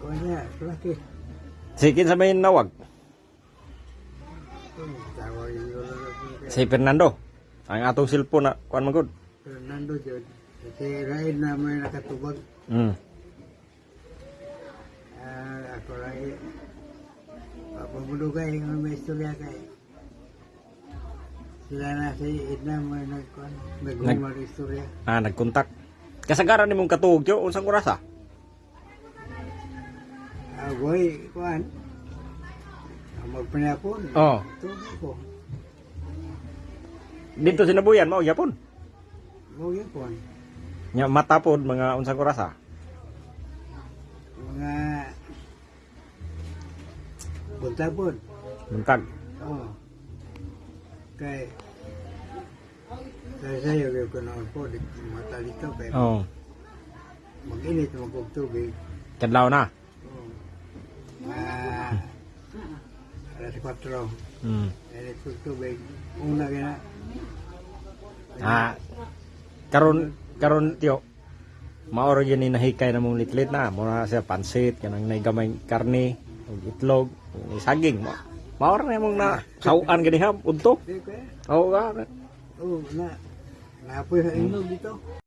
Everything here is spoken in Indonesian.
Kanya, laki. Sikin sa may nawag. Si Fernando. Ang atong cellphone na kuan man gud. Fernando Jod. Si Raid na may nakatubag. Hmm. Ah, ako lagi. Papamulugay ng may istorya kay. Sila na si Edna may nagkuhan. Nagumar istorya. Ah, nagkontak. Kasagaran nimong katuog yo unsang oras ah? Agoy, kuhan. Magpanapon. Oh. Ko. Dito sinabuyan mao yapon. Mo yun kuhan. Nya mata pod mga unsang oras ah? Mga buntabon. Buntag. Oo. Kay kaya sa'yo kayo ko po, di mata dito kay Oh. mag-init magkog tubig. Kadlaw na. 34. Mm. Electric tubig. Una gina. Ah. Karon karon tiyo. Maoro yun inahikay na mong litlit na. Mura siya pansit, kanang naigamay karne, itlog, saging. Ma maoro na mong na sauan ganihap, unto. Oo ka. Eh. Oo, na. Napoy sa inog dito.